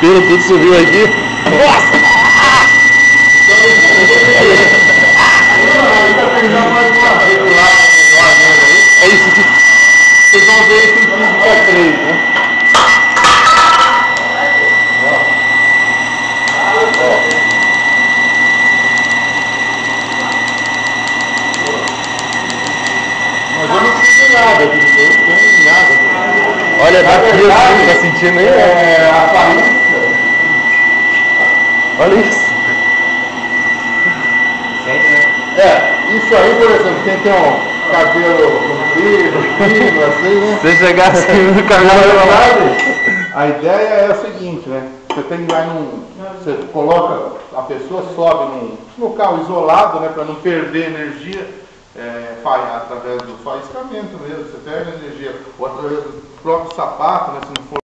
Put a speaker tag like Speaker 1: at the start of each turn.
Speaker 1: pelo, tudo subiu aqui. Nossa! É isso aqui.
Speaker 2: Vocês vão ver isso em física 3, né? Mas eu não sinto nada, eu não tenho nada.
Speaker 1: Olha, tá aqui,
Speaker 2: verdade,
Speaker 1: tá sentindo aí?
Speaker 2: É, a faísca.
Speaker 1: Olha isso.
Speaker 2: É, isso aí, por exemplo, quem tem um cabelo comprido, fino, assim, né?
Speaker 1: Se chegar assim no
Speaker 2: Na
Speaker 1: cabelo,
Speaker 2: verdade, a ideia é o seguinte, né? Você tem vai num. Você coloca, a pessoa sobe num local isolado, né? Para não perder energia é, através do faiscamento mesmo. Você perde energia, ou através do próprio sapato, né? Se não for